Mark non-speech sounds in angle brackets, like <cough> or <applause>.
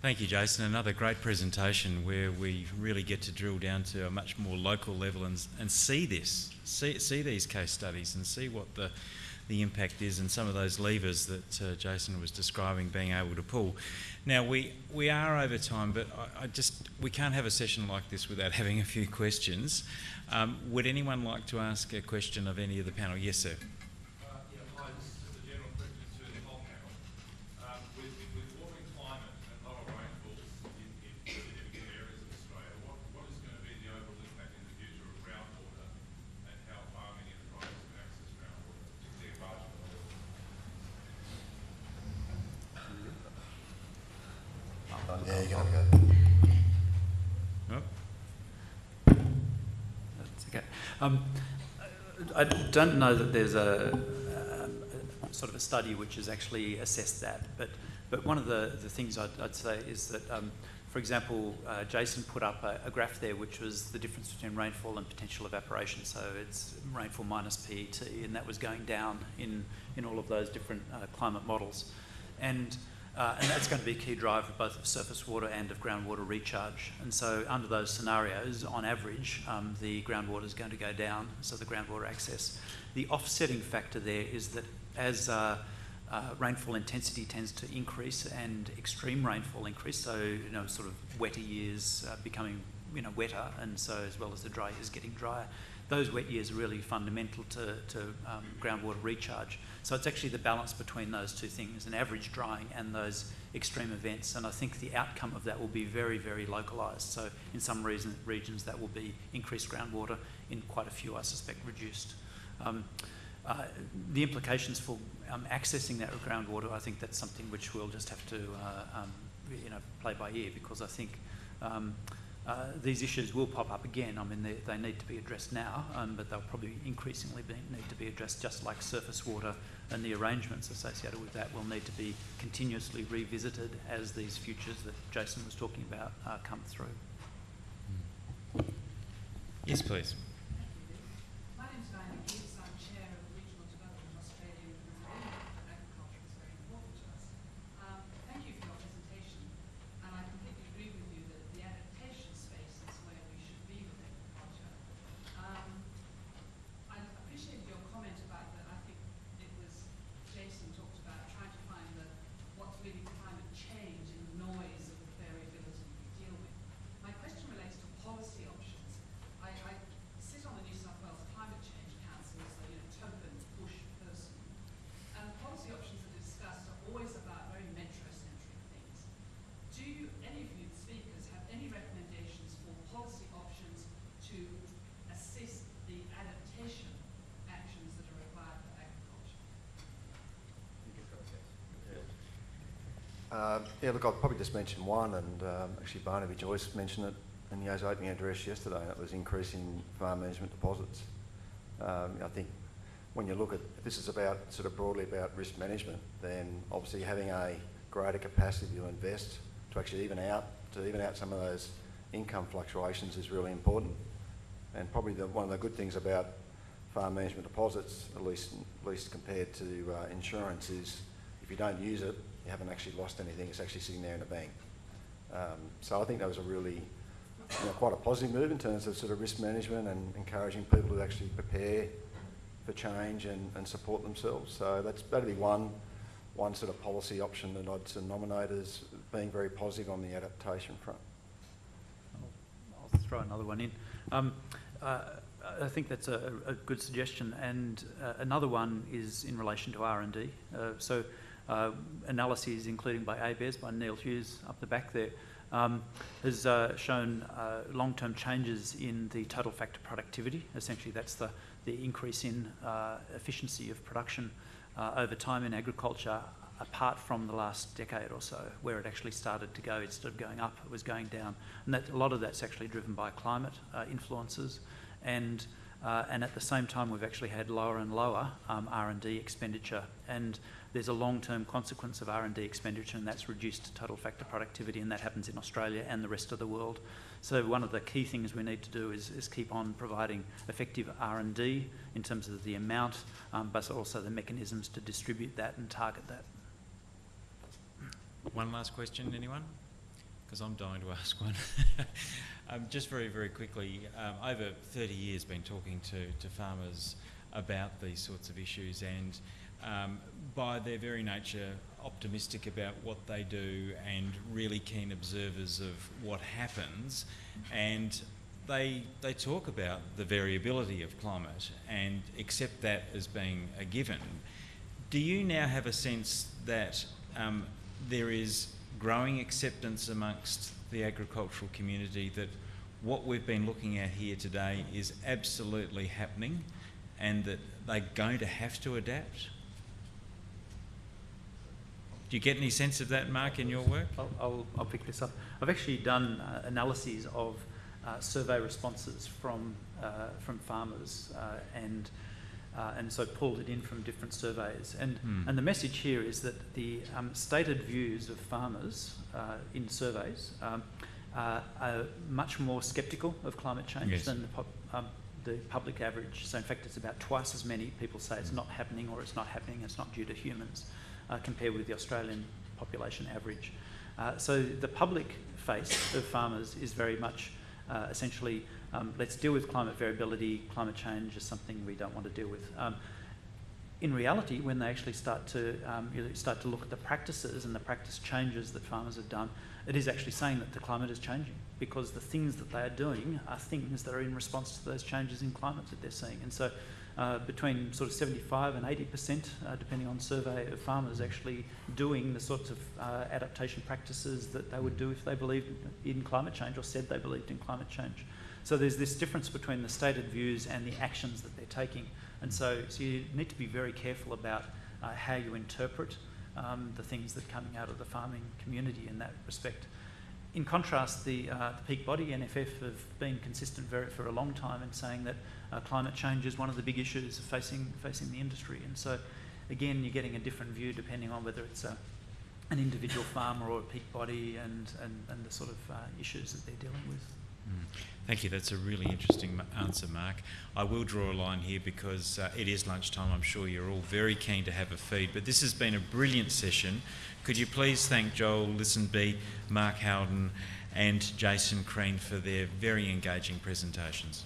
Thank you, Jason. Another great presentation where we really get to drill down to a much more local level and, and see this, see, see these case studies and see what the, the impact is and some of those levers that uh, Jason was describing being able to pull. Now, we, we are over time, but I, I just, we can't have a session like this without <laughs> having a few questions. Um, would anyone like to ask a question of any of the panel? Yes, sir. Yeah, you gotta go. Oh, That's okay. Um, I don't know that there's a, sort of a study which has actually assessed that, but but one of the, the things I'd, I'd say is that, um, for example, uh, Jason put up a, a graph there which was the difference between rainfall and potential evaporation. So it's rainfall minus PET, and that was going down in in all of those different uh, climate models, and and that's going to be a key driver both of surface water and of groundwater recharge. And so under those scenarios, on average, um, the groundwater is going to go down, so the groundwater access. The offsetting factor there is that as uh, uh, rainfall intensity tends to increase and extreme rainfall increase, so you know sort of wetter years uh, becoming you know wetter, and so as well as the dry years getting drier, those wet years are really fundamental to, to um, groundwater recharge. So it's actually the balance between those two things, an average drying and those extreme events. And I think the outcome of that will be very, very localised. So in some reason, regions that will be increased groundwater, in quite a few I suspect reduced. Um, uh, the implications for um, accessing that groundwater, I think that's something which we'll just have to uh, um, you know, play by ear because I think um, uh, these issues will pop up again. I mean, they, they need to be addressed now, um, but they'll probably increasingly be, need to be addressed just like surface water and the arrangements associated with that will need to be continuously revisited as these futures that Jason was talking about uh, come through. yes, please. My name's Diana Gibbs. I'm Chair of Regional Development Australia and agriculture is very important to us. Um, thank you for your presentation and I completely agree with you that the adaptation space is where we should be with agriculture. Um, I appreciate your comment about that. I think it was Jason talked about trying to find the, what's really climate change and the noise of the variability we deal with. My question relates to policy options. I, I sit on the New South Wales Climate Change Council as a you know, token push person. And policy options that are discussed are always about very metro-centric things. Do you, any of you speakers have any recommendations for policy options to assist the adaptation actions that are required for agriculture? Uh, yeah, look, I'll probably just mention one, and um, actually Barnaby Joyce mentioned it in his opening address yesterday, and it was increasing farm management deposits. Um, I think when you look at, this is about sort of broadly about risk management, then obviously having a greater capacity to invest to actually even out, to even out some of those income fluctuations is really important. And probably the, one of the good things about farm management deposits, at least, at least compared to uh, insurance, is if you don't use it, you haven't actually lost anything. It's actually sitting there in the bank. Um, so I think that was a really, you know, quite a positive move in terms of sort of risk management and encouraging people to actually prepare for change and, and support themselves. So that's that'd be one one sort of policy option that I'd sort of nominate as being very positive on the adaptation front. I'll, I'll throw another one in. Um, uh, I think that's a, a good suggestion, and uh, another one is in relation to R and D. Uh, so, uh, analyses, including by ABARES, by Neil Hughes up the back there, um, has uh, shown uh, long-term changes in the total factor productivity. Essentially, that's the the increase in efficiency of production over time in agriculture apart from the last decade or so, where it actually started to go, instead of going up, it was going down. And that, a lot of that's actually driven by climate uh, influences. And, uh, and at the same time, we've actually had lower and lower um, R&D expenditure. And there's a long-term consequence of R&D expenditure, and that's reduced total factor productivity, and that happens in Australia and the rest of the world. So one of the key things we need to do is, is keep on providing effective R&D in terms of the amount, um, but also the mechanisms to distribute that and target that. One last question, anyone? because I'm dying to ask one. <laughs> um, just very, very quickly, um, over 30 years been talking to, to farmers about these sorts of issues and um, by their very nature optimistic about what they do and really keen observers of what happens and they, they talk about the variability of climate and accept that as being a given. Do you now have a sense that um, there is growing acceptance amongst the agricultural community that what we've been looking at here today is absolutely happening and that they're going to have to adapt? Do you get any sense of that, Mark, in your work? I'll, I'll, I'll pick this up. I've actually done uh, analyses of uh, survey responses from, uh, from farmers uh, and, uh, and so pulled it in from different surveys. And, Hmm. and the message here is that the um, stated views of farmers uh, in surveys um, uh, are much more sceptical of climate change Yes. than the, pop, um, the public average. So in fact, it's about twice as many people say it's not happening or it's not happening, it's not due to humans, uh, compared with the Australian population average. Uh, so the public face of farmers is very much uh, essentially um, let's deal with climate variability, climate change is something we don't want to deal with. Um, in reality, when they actually start to um, you know, start to look at the practices and the practice changes that farmers have done, it is actually saying that the climate is changing because the things that they are doing are things that are in response to those changes in climate that they're seeing. And so, uh, between sort of 75 and 80 percent, uh, depending on survey of farmers, actually doing the sorts of uh, adaptation practices that they would do if they believed in climate change or said they believed in climate change. So there's this difference between the stated views and the actions that they're taking. And so, so you need to be very careful about uh, how you interpret um, the things that are coming out of the farming community in that respect. In contrast, the, uh, the peak body NFF have been consistent very, for a long time in saying that uh, climate change is one of the big issues facing, facing the industry. And so, again, you're getting a different view depending on whether it's a, an individual farmer or a peak body and, and, and the sort of uh, issues that they're dealing with. Mm. Thank you. That's a really interesting answer, Mark. I will draw a line here because uh, it is lunchtime. I'm sure you're all very keen to have a feed, but this has been a brilliant session. Could you please thank Joel Listenby, Mark Howden, and Jason Crean for their very engaging presentations?